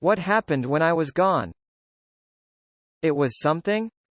What happened when I was gone? It was something?